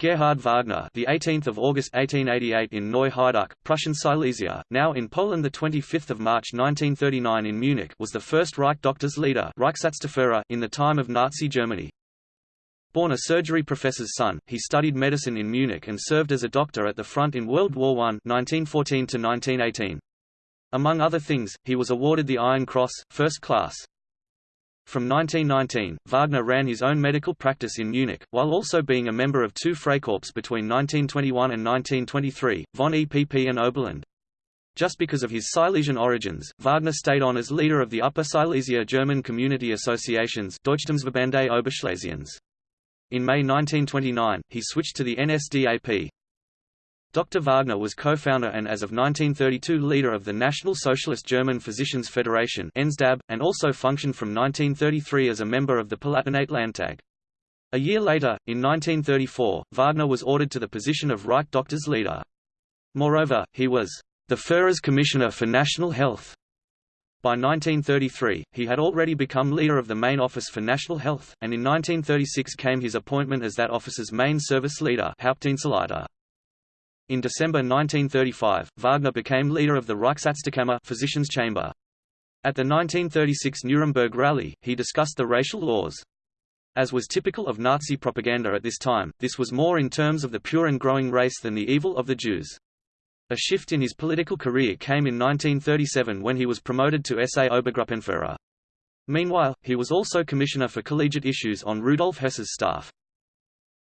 Gerhard Wagner, the 18th of August 1888 in Neu-Haidach, Prussian Silesia, now in Poland, the 25th of March 1939 in Munich, was the first Reich doctors leader, Reichsarztführer, in the time of Nazi Germany. Born a surgery professor's son, he studied medicine in Munich and served as a doctor at the front in World War I 1914 1918. Among other things, he was awarded the Iron Cross, first class. From 1919, Wagner ran his own medical practice in Munich, while also being a member of two Freikorps between 1921 and 1923, von EPP and Oberland. Just because of his Silesian origins, Wagner stayed on as leader of the Upper Silesia German Community Associations Deutschstammsverbände Oberschlesiens. In May 1929, he switched to the NSDAP. Dr. Wagner was co-founder and as of 1932 leader of the National Socialist German Physicians Federation and also functioned from 1933 as a member of the Palatinate Landtag. A year later, in 1934, Wagner was ordered to the position of Reich Doctors leader. Moreover, he was the Führer's Commissioner for National Health. By 1933, he had already become leader of the Main Office for National Health, and in 1936 came his appointment as that office's main service leader Hauptdienstleiter. In December 1935, Wagner became leader of the Reichsärztekammer physician's chamber. At the 1936 Nuremberg rally, he discussed the racial laws. As was typical of Nazi propaganda at this time, this was more in terms of the pure and growing race than the evil of the Jews. A shift in his political career came in 1937 when he was promoted to SA Obergruppenführer. Meanwhile, he was also commissioner for collegiate issues on Rudolf Hess's staff.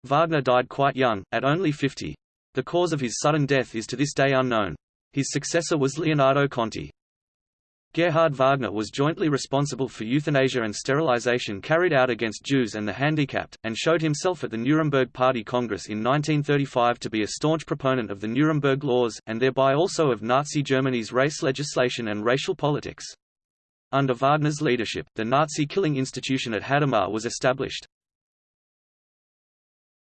Wagner died quite young, at only 50. The cause of his sudden death is to this day unknown. His successor was Leonardo Conti. Gerhard Wagner was jointly responsible for euthanasia and sterilization carried out against Jews and the handicapped, and showed himself at the Nuremberg Party Congress in 1935 to be a staunch proponent of the Nuremberg laws, and thereby also of Nazi Germany's race legislation and racial politics. Under Wagner's leadership, the Nazi killing institution at Hadamar was established.